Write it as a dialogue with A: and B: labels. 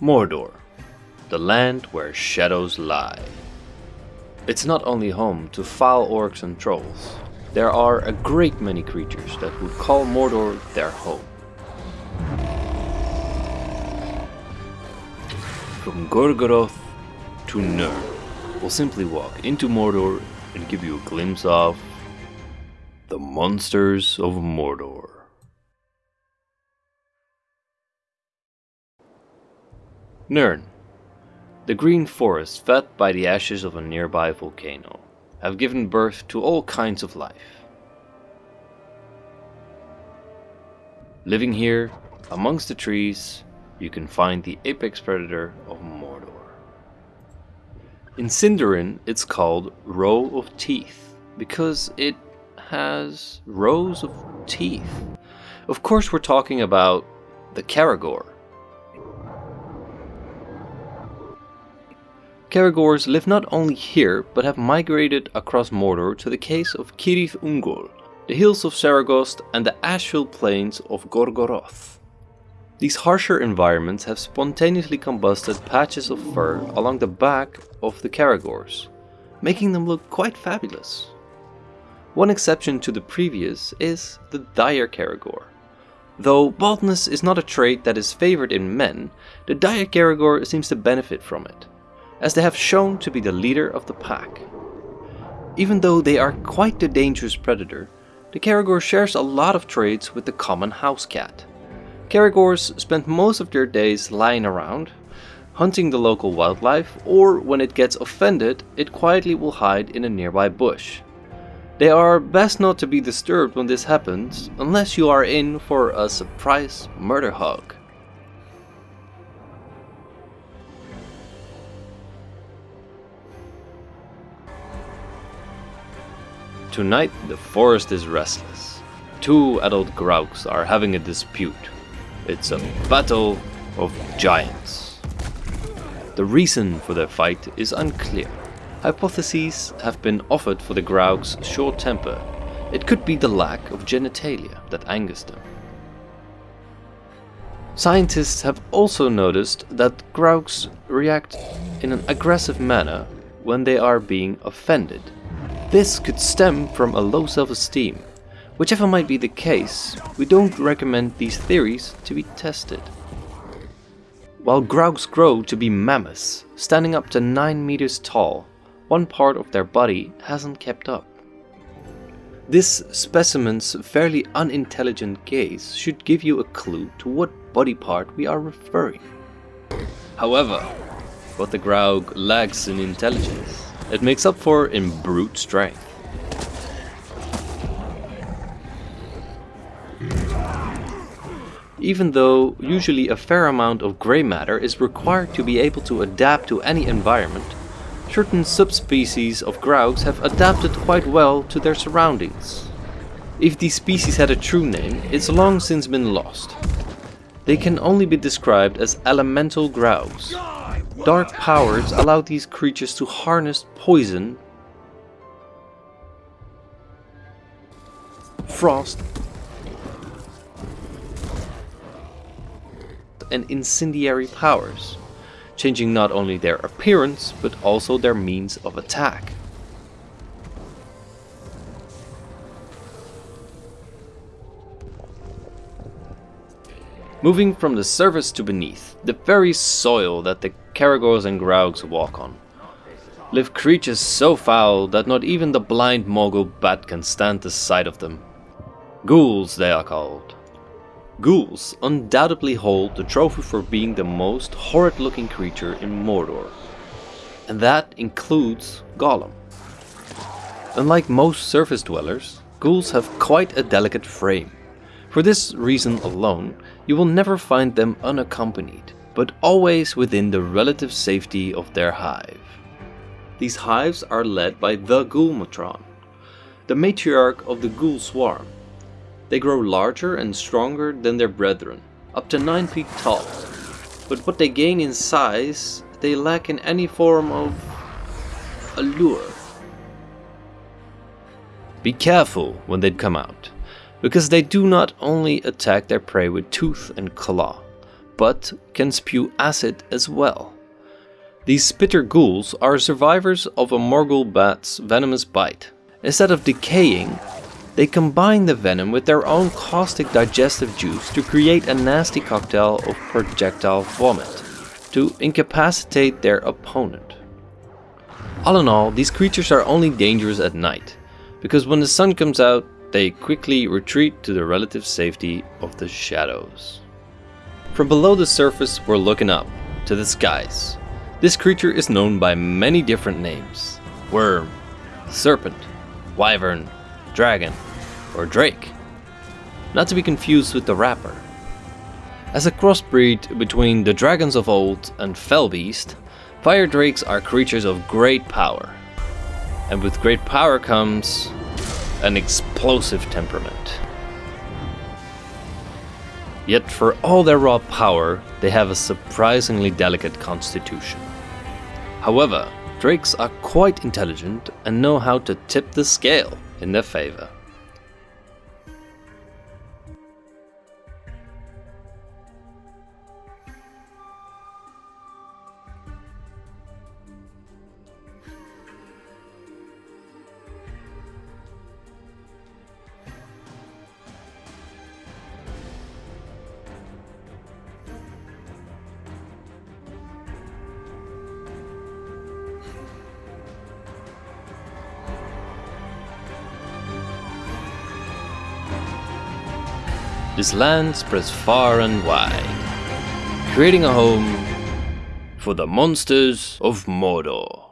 A: Mordor, the land where shadows lie. It's not only home to foul orcs and trolls, there are a great many creatures that would call Mordor their home. From Gorgoroth to Nurn, we'll simply walk into Mordor and give you a glimpse of the monsters of Mordor. Nurn. The green forests fed by the ashes of a nearby volcano have given birth to all kinds of life. Living here, amongst the trees, you can find the apex predator of Mordor. In Sindarin, it's called Row of Teeth because it has rows of teeth. Of course, we're talking about the Caragor. Caragors live not only here, but have migrated across Mordor to the caves of Cirith Ungol, the hills of Seregost and the ash-filled plains of Gorgoroth. These harsher environments have spontaneously combusted patches of fur along the back of the Caragors, making them look quite fabulous. One exception to the previous is the dire Caragor. Though baldness is not a trait that is favored in men, the dire Caragor seems to benefit from it, as they have shown to be the leader of the pack. Even though they are quite the dangerous predator, the Caragor shares a lot of traits with the common house cat. Caragors spend most of their days lying around, hunting the local wildlife, or when it gets offended, it quietly will hide in a nearby bush. They are best not to be disturbed when this happens, unless you are in for a surprise murder hug. Tonight the forest is restless. Two adult Graugs are having a dispute. It's a battle of giants. The reason for their fight is unclear. Hypotheses have been offered for the Graug's short temper. It could be the lack of genitalia that angers them. Scientists have also noticed that Graugs react in an aggressive manner when they are being offended. This could stem from a low self-esteem. Whichever might be the case, we don't recommend these theories to be tested. While Graugs grow to be mammoths, standing up to 9 meters tall, one part of their body hasn't kept up. This specimen's fairly unintelligent gaze should give you a clue to what body part we are referring. However, what the Graug lacks in intelligence, it makes up for in brute strength. Even though usually a fair amount of grey matter is required to be able to adapt to any environment, certain subspecies of Graugs have adapted quite well to their surroundings. If these species had a true name, it's long since been lost. They can only be described as elemental Graugs. Dark powers allow these creatures to harness poison, frost, and incendiary powers changing not only their appearance, but also their means of attack. Moving from the surface to beneath, the very soil that the Caragors and Graugs walk on, live creatures so foul that not even the blind Morgul bat can stand the sight of them. Ghouls they are called. Ghouls undoubtedly hold the trophy for being the most horrid looking creature in Mordor. And that includes Gollum. Unlike most surface dwellers, ghouls have quite a delicate frame. For this reason alone, you will never find them unaccompanied, but always within the relative safety of their hive. These hives are led by the Ghoul Matron, the matriarch of the ghoul swarm, they grow larger and stronger than their brethren, up to 9 feet tall. But what they gain in size, they lack in any form of allure. Be careful when they come out, because they do not only attack their prey with tooth and claw, but can spew acid as well. These spitter ghouls are survivors of a Morgul bat's venomous bite. Instead of decaying, they combine the venom with their own caustic digestive juice to create a nasty cocktail of projectile vomit to incapacitate their opponent. All in all, these creatures are only dangerous at night, because when the sun comes out, they quickly retreat to the relative safety of the shadows. From below the surface, we're looking up, to the skies. This creature is known by many different names. Worm, serpent, wyvern, dragon, or drake. Not to be confused with the rapper. As a crossbreed between the dragons of old and fell Felbeast, fire drakes are creatures of great power. And with great power comes an explosive temperament. Yet for all their raw power, they have a surprisingly delicate constitution. However, drakes are quite intelligent and know how to tip the scale in their favor. This land spreads far and wide, creating a home for the monsters of Mordor.